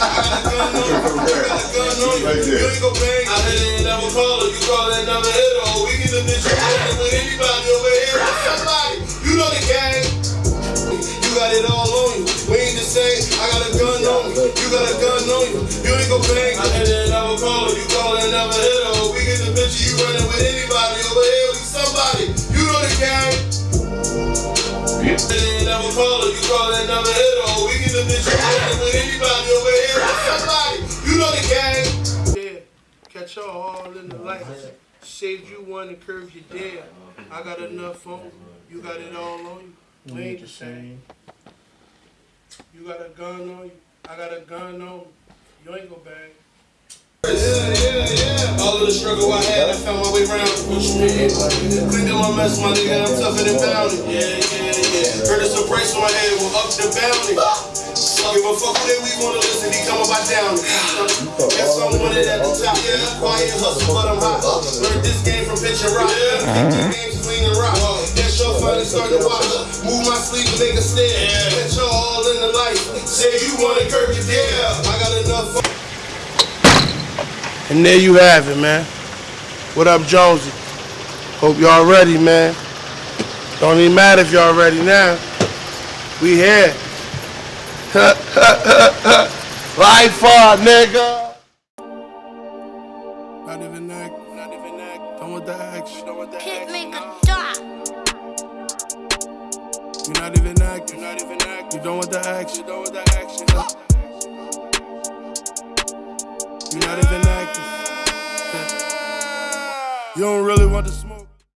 Right there. You ain't gon' bang. I hit it never call her. You call it and hit her. We get the bitch running with anybody over here. With somebody. You know the gang. You got it all on you. We ain't the same. I got a gun on me. You got a gun on you. You ain't gon' bang. I hit it never call her. You call and never hit her. We get the bitch you running with anybody over here. With somebody. You know the gang. Yeah. Hit it and never call her. You call and never hit her. We get the bitch you running with anybody in the lights. Saved you one and curved you dead. I got enough on you. You got it all on you. We ain't the same. You got a gun on you. I got a gun on you. You ain't gonna bang. Yeah, yeah, yeah. All of the struggle I had, I found my way around. What you mean? Cleaned up my mess, my nigga, I'm tougher than bounty. Yeah, yeah, yeah. Heard it's a price on my head, well, up the bounty. Give a fuck who they we wanna listen, he come about down. Guess I'm winning at the top. Yeah, quiet, hustle, but I'm hot. Learned this game from pitch and rock. Yeah. Games clean and rock. That show finally start to watch. Move my sleeve and make a stand. Let y'all all in the light. Say you wanna curve your yeah. I got enough. And there you have it, man. What up, Jonesy? Hope y'all ready, man. Don't even matter if y'all ready now. We here. Life for nigga. Not even act, not even act. Don't want the action, don't want the Hit action. make no. a dot. You're not even act, you're not even act. You don't want the action, don't want the action. You're not even acting. You don't really want the smoke.